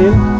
still